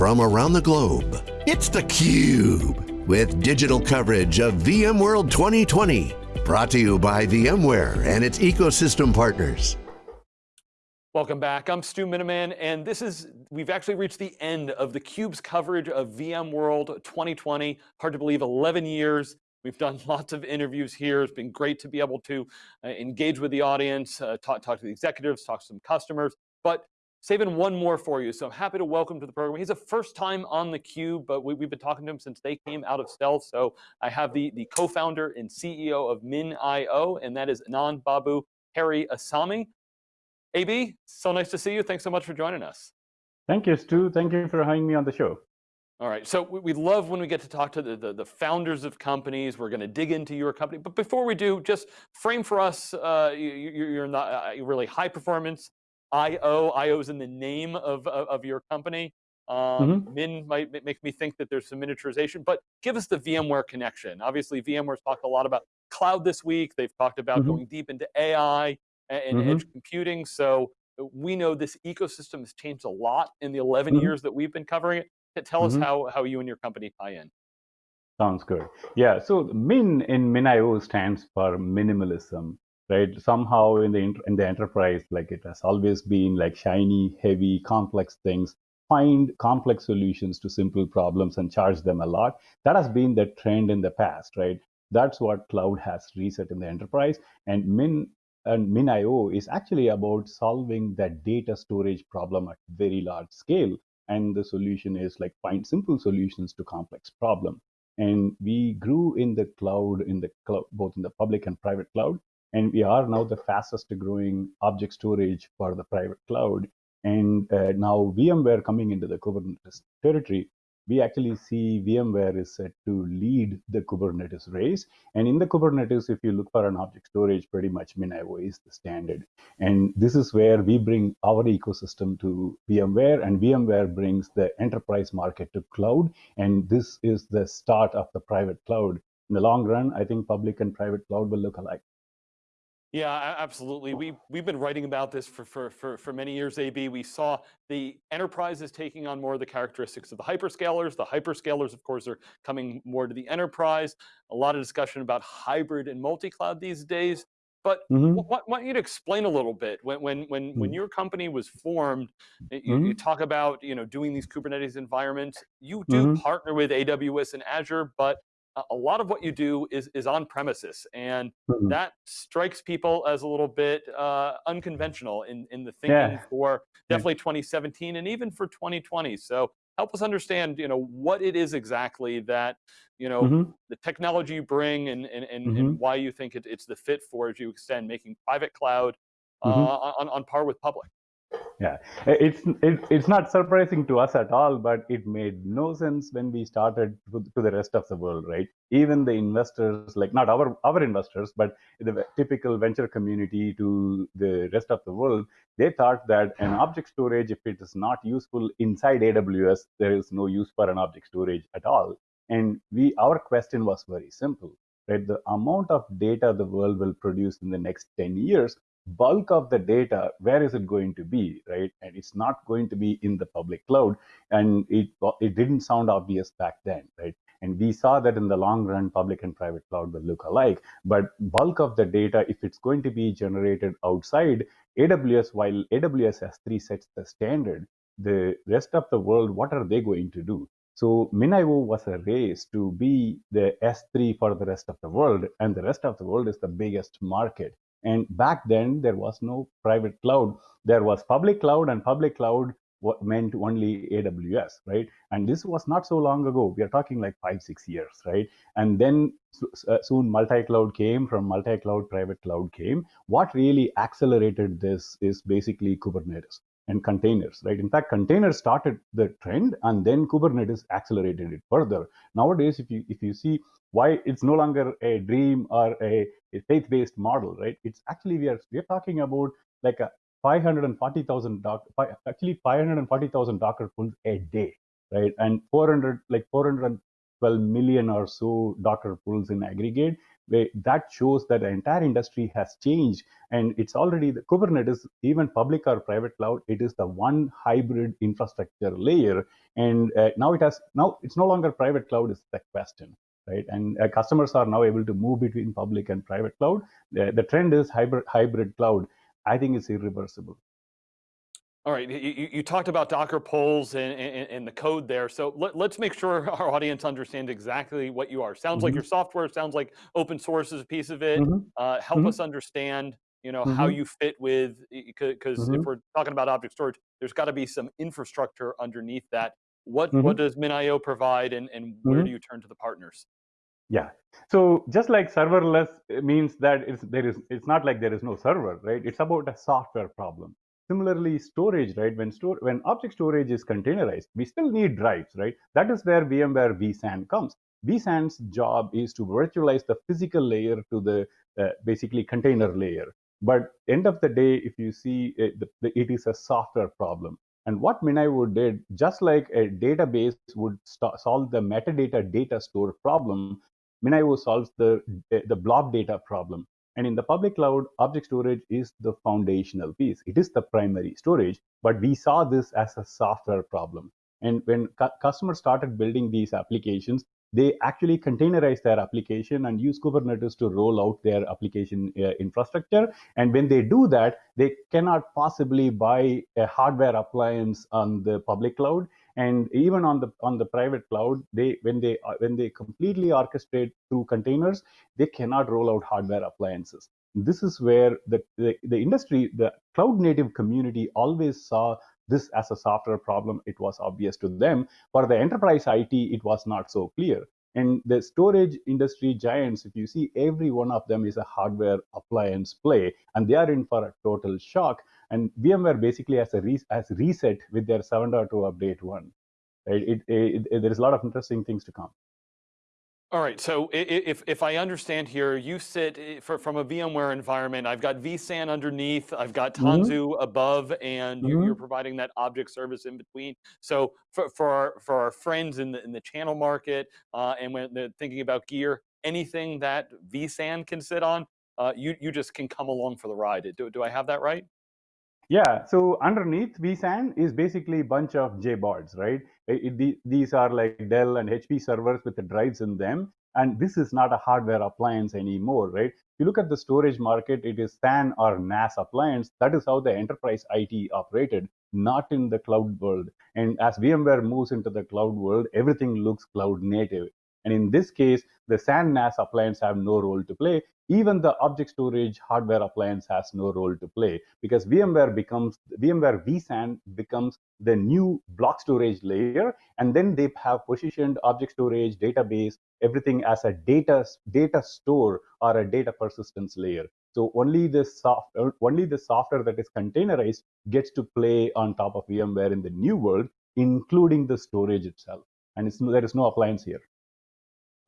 from around the globe. It's theCUBE, with digital coverage of VMworld 2020. Brought to you by VMware and its ecosystem partners. Welcome back, I'm Stu Miniman, and this is, we've actually reached the end of theCUBE's coverage of VMworld 2020. Hard to believe, 11 years. We've done lots of interviews here. It's been great to be able to uh, engage with the audience, uh, talk, talk to the executives, talk to some customers, but saving one more for you. So I'm happy to welcome to the program. He's a first time on theCUBE, but we, have been talking to him since they came out of stealth. So I have the, the co-founder and CEO of MinIO, and that is Anand Babu Periasamy. AB, so nice to see you. Thanks so much for joining us. Thank you, Stu. Thank you for having me on the show. All right, so we love when we get to talk to the, the, the founders of companies. We're going to dig into your company. But before we do, just frame for us, uh, you, are not uh, really high performance IO. IO is in the name of, of, of your company. Um, mm -hmm. Min might make me think that there's some miniaturization, but give us the VMware connection. Obviously, VMware's talked a lot about cloud this week. They've talked about mm -hmm. going deep into AI and mm -hmm. edge computing. So uh, we know this ecosystem has changed a lot in the 11 mm -hmm. years that we've been covering it. Tell us mm -hmm. how, how you and your company tie in. Sounds good. Yeah, so Min in MinIO stands for minimalism, right? Somehow in the in the enterprise, like it has always been like shiny, heavy, complex things. Find complex solutions to simple problems and charge them a lot. That has been the trend in the past, right? That's what cloud has reset in the enterprise. And Min and MinIO is actually about solving that data storage problem at very large scale. And the solution is like find simple solutions to complex problem. And we grew in the cloud, in the cloud, both in the public and private cloud. And we are now the fastest growing object storage for the private cloud. And uh, now VMware coming into the Kubernetes territory, we actually see VMware is set to lead the Kubernetes race. And in the Kubernetes, if you look for an object storage, pretty much MinIO is the standard. And this is where we bring our ecosystem to VMware, and VMware brings the enterprise market to cloud. And this is the start of the private cloud. In the long run, I think public and private cloud will look alike. Yeah, absolutely. We we've been writing about this for for for for many years. AB, we saw the enterprises taking on more of the characteristics of the hyperscalers. The hyperscalers, of course, are coming more to the enterprise. A lot of discussion about hybrid and multi-cloud these days. But mm -hmm. I want you to explain a little bit when when when mm -hmm. when your company was formed. You, mm -hmm. you, mm-hmm. talk about you know doing these Kubernetes environments. You do mm-hmm. partner with AWS and Azure, but a lot of what you do is, is on premises. And mm -hmm. that strikes people as a little bit uh, unconventional in, in the thinking yeah. for definitely 2017 and even for 2020. So help us understand, you know, what it is exactly that, you know, mm -hmm. the technology you bring and, and, and, mm -hmm. and mm-hmm. why you think it, it's the fit for as you extend making private cloud mm-hmm. uh, on, on par with public. Yeah, it's it, it's not surprising to us at all, but it made no sense when we started to, to, the rest of the world, right? Even the investors, like not our our investors, but the typical venture community to the rest of the world, they thought that an object storage, if it is not useful inside AWS, there is no use for an object storage at all. And we our question was very simple, right? The amount of data the world will produce in the next 10 years bulk of the data, where is it going to be, right? And it's not going to be in the public cloud. And it, it didn't sound obvious back then, right? And we saw that in the long run, public and private cloud will look alike. But bulk of the data, if it's going to be generated outside AWS, while AWS S3 sets the standard, the rest of the world, what are they going to do? So MinIO was a race to be the S3 for the rest of the world, and the rest of the world is the biggest market. And back then, there was no private cloud. There was public cloud, and public cloud meant only AWS, right? And this was not so long ago. We are talking like five, six years, right? And then uh, soon multi-cloud came. From multi-cloud, private cloud came. What really accelerated this is basically Kubernetes and containers, right? In fact, containers started the trend, and then Kubernetes accelerated it further. Nowadays, if you if you see why it's no longer a dream or a, a faith-based model, right? It's actually we are we're talking about like a 540,000 doc, actually 540,000 Docker pulls a day, right? And 400 like 412 million or so Docker pulls in aggregate. That shows that the entire industry has changed. And it's already the kubernetes even public or private cloud it is the one hybrid infrastructure layer. And uh, now it has now it's no longer private cloud is the question right? And uh, customers are now able to move between public and private cloud. The, the trend is hybrid hybrid cloud. I think it's irreversible all right, you, you, talked about Docker polls and, and, and the code there. So let, us make sure our audience understands exactly what you are. Sounds mm -hmm. like mm-hmm. your software, sounds like open source is a piece of it. Mm -hmm. uh, help mm -hmm. us understand you know, how mm-hmm. you fit with, because if mm-hmm. we're talking about object storage, there's got to be some infrastructure underneath that. What, what does MinIO provide and, and where do you turn to the partners? Yeah. So just like serverless means that it's there is it's not like there is no server, right? It's about a software problem. Similarly, storage, right? When store when object storage is containerized, we still need drives, right? That is where VMware vSAN comes. vSAN's job is to virtualize the physical layer to the uh, basically container layer. But end of the day, if you see it, uh, the, it is a software problem. And what MinIO did, just like a database would solve the metadata data store problem, MinIO solves the, the blob data problem. And in the public cloud, object storage is the foundational piece. It is the primary storage, but we saw this as a software problem. And when cu customers started building these applications, they actually containerize their application and use Kubernetes to roll out their application uh, infrastructure. And when they do that, they cannot possibly buy a hardware appliance on the public cloud and even on the on the private cloud they when they when they completely orchestrate through containers they cannot roll out hardware appliances. This is where the, the, the industry the cloud native community always saw this as a software problem. It was obvious to them. For the enterprise it it was not so clear. And the storage industry giants, if you see, every one of them is a hardware appliance play, and they are in for a total shock. And VMware basically has a re- has reset with their 7.2 update one. Right? It, it, it, there is a lot of interesting things to come. All right, so if, if I understand here, you sit for, from a VMware environment, I've got vSAN underneath, I've got mm-hmm. Tanzu mm -hmm. above, and mm -hmm. you're, you're, providing that object service in between. So for, for, our, for our friends in the, in the channel market, uh, and when they're thinking about gear, anything that vSAN can sit on, uh, you, you just can come along for the ride. Do, do I have that right? Yeah, so underneath vSAN is basically a bunch of JBODs, right? It, it, these are like Dell and HP servers with the drives in them. And this is not a hardware appliance anymore, right? If you look at the storage market, it is SAN or NAS appliance. That is how the enterprise IT operated, not in the cloud world. And as VMware moves into the cloud world, everything looks cloud native. And in this case, the SAN NAS appliance have no role to play. Even the object storage hardware appliance has no role to play because VMware becomes VMware vSAN becomes the new block storage layer, and then they have positioned object storage, database, everything as a data data store or a data persistence layer. So only the soft uh, only the software that is containerized gets to play on top of VMware in the new world, including the storage itself. And there is no appliance here.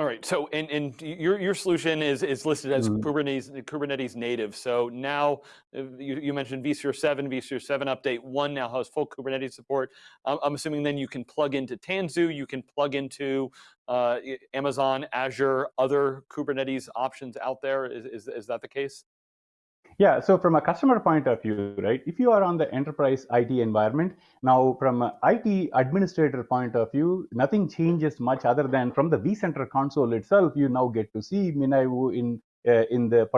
All right. So, and, and your your solution is is listed as mm. Kubernetes Kubernetes native. So now uh, you, you mentioned vSphere 7, vSphere 7 update one now has full Kubernetes support. I'm, I'm assuming then you can plug into Tanzu, you can plug into uh, Amazon, Azure, other Kubernetes options out there. Is, is is that the case? Yeah, so from a customer point of view, right, if you are on the enterprise IT environment, now from an IT administrator point of view, nothing changes much other than from the vCenter console itself, you now get to see MinIO in, uh, in the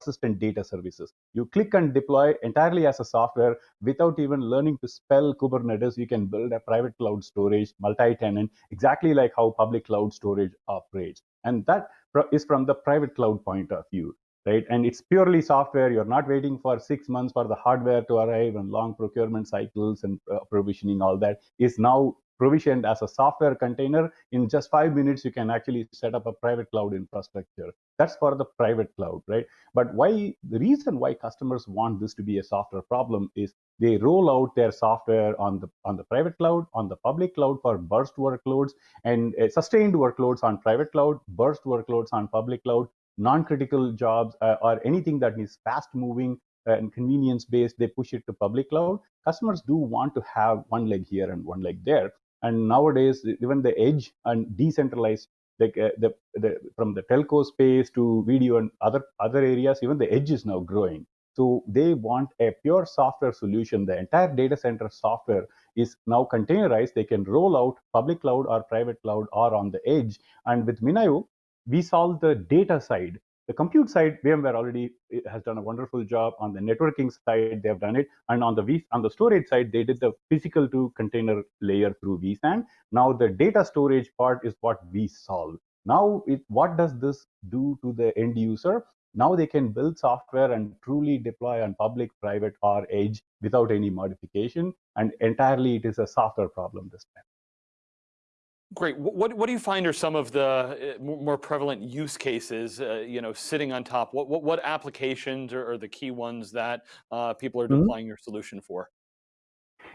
persistent data services. You click and deploy entirely as a software without even learning to spell Kubernetes. You can build a private cloud storage, multi-tenant, exactly like how public cloud storage operates. And that is from the private cloud point of view right? And it's purely software. You're not waiting for six months for the hardware to arrive and long procurement cycles and provisioning, all that is now provisioned as a software container. In just five minutes, you can actually set up a private cloud infrastructure. That's for the private cloud, right? But why the reason why customers want this to be a software problem is they roll out their software on the on the private cloud, on the public cloud for burst workloads, and uh, sustained workloads on private cloud, burst workloads on public cloud, non-critical jobs uh, or anything that is fast moving and convenience based they push it to public cloud. Customers do want to have one leg here and one leg there. And nowadays even the edge and decentralized like uh, the, the from the telco space to video and other other areas even the edge is now growing. So they want a pure software solution. The entire data center software is now containerized. They can roll out public cloud or private cloud or on the edge. And with MinIO we solve the data side the compute side, VMware already eh, has done a wonderful job. On the networking side, they have done it, and on the v, on the storage side, they did the physical to container layer through vSAN. Now the data storage part is what we solve. Now, it, what does this do to the end user? Now they can build software and truly deploy on public, private, or edge without any modification. And entirely, it is a software problem this time. Great. What, what do you find are some of the uh, more prevalent use cases, uh, you know, sitting on top? What, what, what applications are, are, the key ones that uh, people are mm -hmm. deploying your solution for?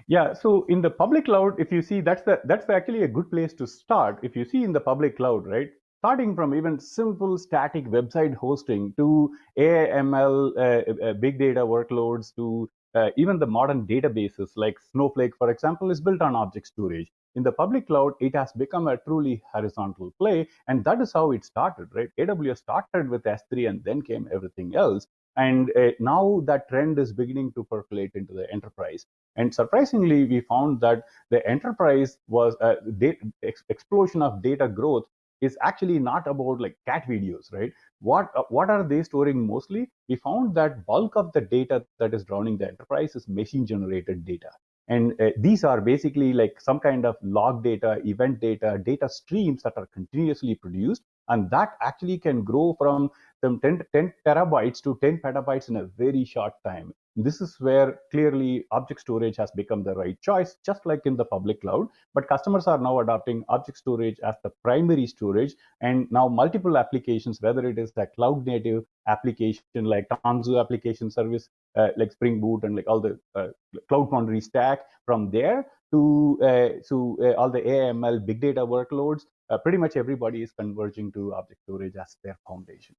Yeah, so in the public cloud, if you see, that's the that's the actually a good place to start. If you see in the public cloud, right, starting from even simple static website hosting to AML, uh, uh, big data workloads to uh, even the modern databases like Snowflake, for example, is built on object storage in the public cloud, it has become a truly horizontal play. And that is how it started, right? AWS started with S3 and then came everything else. And uh, now that trend is beginning to percolate into the enterprise. And surprisingly, we found that the enterprise was a uh, ex explosion of data growth is actually not about like cat videos, right? What uh, what are they storing mostly? We found that bulk of the data that is drowning the enterprise is machine generated data. And uh, these are basically like some kind of log data, event data, data streams that are continuously produced. And that actually can grow from some 10, 10 terabytes to 10 petabytes in a very short time. This is where clearly object storage has become the right choice, just like in the public cloud. But customers are now adopting object storage as the primary storage. And now multiple applications, whether it is a cloud native application like Tanzu application service, uh, like Spring Boot and like all the uh, Cloud Foundry stack from there to, uh, to uh, all the AML big data workloads, uh, pretty much everybody is converging to object storage as their foundation.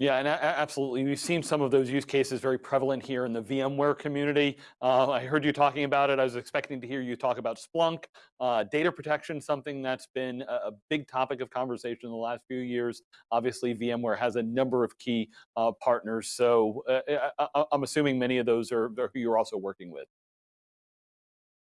Yeah, and absolutely. We've seen some of those use cases very prevalent here in the VMware community. Uh, I heard you talking about it. I was expecting to hear you talk about Splunk. Uh, data protection, something that's been a, big topic of conversation in the last few years. Obviously, VMware has a number of key uh, partners. So uh, I, am assuming many of those are, are who you're also working with.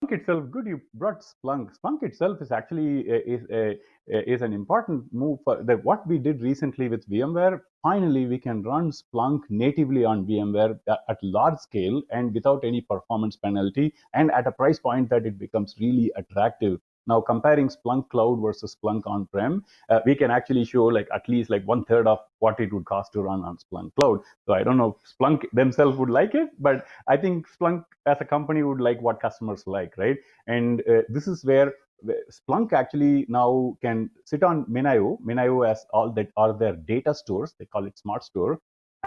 Splunk itself, good you brought Splunk. Splunk itself is actually uh, is a, uh, is an important move for. What we did recently with VMware, finally we can run Splunk natively on VMware at large scale and without any performance penalty, and at a price point that it becomes really attractive now comparing Splunk Cloud versus Splunk on-prem, uh, we can actually show like at least like one third of what it would cost to run on Splunk Cloud. So I don't know if Splunk themselves would like it, but I think Splunk as a company would like what customers like, right? And uh, this is where Splunk actually now can sit on MinIO. MinIO has all that are their data stores. They call it Smart Store.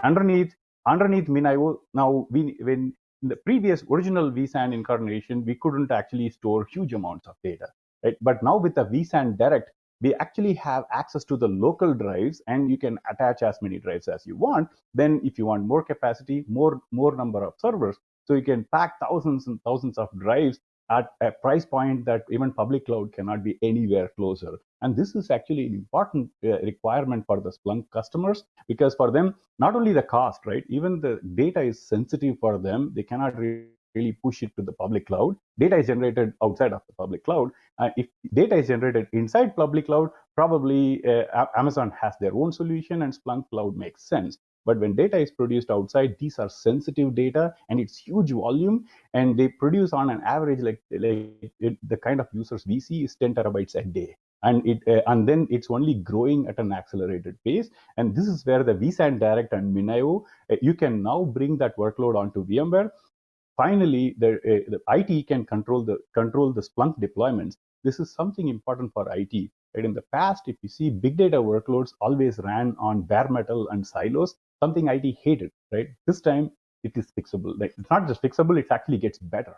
Underneath, underneath MinIO, now we when in the previous original vSAN incarnation, we couldn't actually store huge amounts of data right? But now with the vSAN Direct, we actually have access to the local drives and you can attach as many drives as you want. Then if you want more capacity, more, more number of servers, so you can pack thousands and thousands of drives at a price point that even public cloud cannot be anywhere closer. And this is actually an important uh, requirement for the Splunk customers because for them, not only the cost, right? Even the data is sensitive for them. They cannot really push it to the public cloud. Data is generated outside of the public cloud. Uh, if data is generated inside public cloud, probably uh, Amazon has their own solution and Splunk Cloud makes sense. But when data is produced outside, these are sensitive data and it's huge volume and they produce on an average like, like it, the kind of users we see is 10 terabytes a day. And it uh, and then it's only growing at an accelerated pace. And this is where the vSAN Direct and MinIO, uh, you can now bring that workload onto VMware finally, the, uh, the IT can control the control the Splunk deployments. This is something important for IT. Right? In the past, if you see big data workloads always ran on bare metal and silos, something IT hated. Right? This time, it is fixable. Like it's not just fixable; it actually gets better.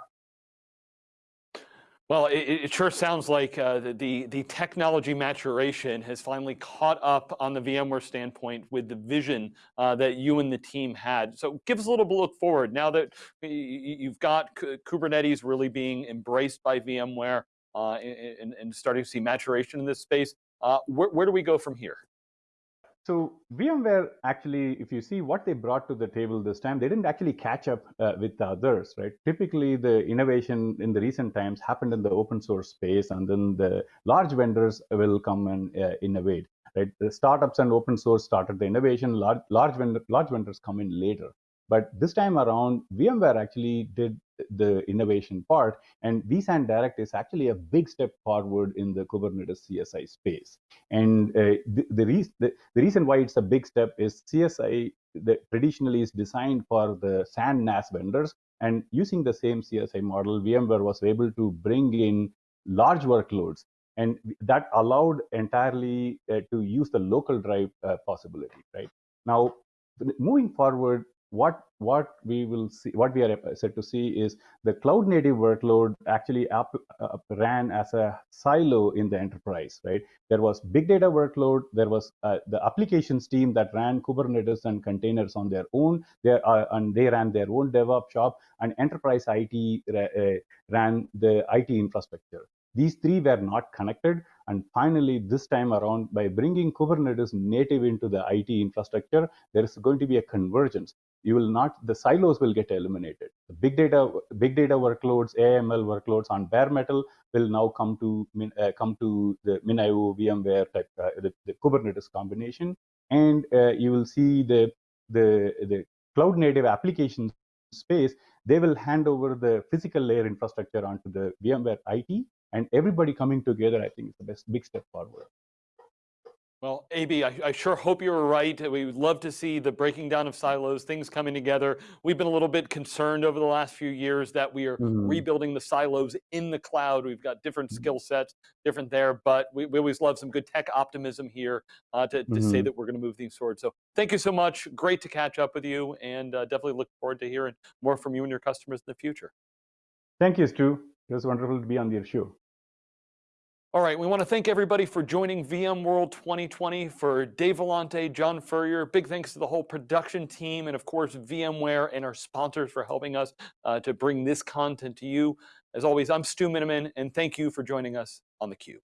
Well, it, it, sure sounds like uh, the, the technology maturation has finally caught up on the VMware standpoint with the vision uh, that you and the team had. So give us a little look forward now that you've got Kubernetes really being embraced by VMware uh, and, and, starting to see maturation in this space. Uh, where, where do we go from here? So VMware actually, if you see what they brought to the table this time, they didn't actually catch up uh, with the others, right? Typically, the innovation in the recent times happened in the open source space, and then the large vendors will come and uh, innovate, right? The startups and open source started the innovation. Large large, vendor, large vendors come in later. But this time around, VMware actually did the innovation part, and vSAN Direct is actually a big step forward in the Kubernetes CSI space. And uh, the, the, re the, the, reason why it's a big step is CSI traditionally is designed for the SAN NAS vendors, and using the same CSI model, VMware was able to bring in large workloads and that allowed entirely uh, to use the local drive uh, possibility right now moving forward what what we will see what we are set to see is the cloud native workload actually up, uh, ran as a silo in the enterprise right? There was big data workload. There was uh, the applications team that ran kubernetes and containers on their own. There uh, and they ran their own devops shop and enterprise it uh, ran the it infrastructure. These three were not connected. And finally, this time around, by bringing Kubernetes native into the IT infrastructure, there is going to be a convergence you will not the silos will get eliminated. The big data big data workloads aml workloads on bare metal will now come to uh, come to the minio vmware type uh, the, the, kubernetes combination. And uh, you will see the the the cloud native application space they will hand over the physical layer infrastructure onto the vmware it and everybody coming together i think is the best big step forward well, AB, I, I, sure hope you were right. We would love to see the breaking down of silos, things coming together. We've been a little bit concerned over the last few years that we are mm -hmm. rebuilding the silos in the cloud. We've got different mm-hmm. skill sets, different there, but we, we, always love some good tech optimism here uh, to, to mm -hmm. say mm-hmm. that we're going to move things forward. So thank you so much. Great to catch up with you and uh, definitely look forward to hearing more from you and your customers in the future. Thank you, Stu. It was wonderful to be on your show. All right, we want to thank everybody for joining VMworld 2020. For Dave Vellante, John Furrier, big thanks to the whole production team, and of course, VMware and our sponsors for helping us uh, to bring this content to you. As always, I'm Stu Miniman, and thank you for joining us on theCUBE.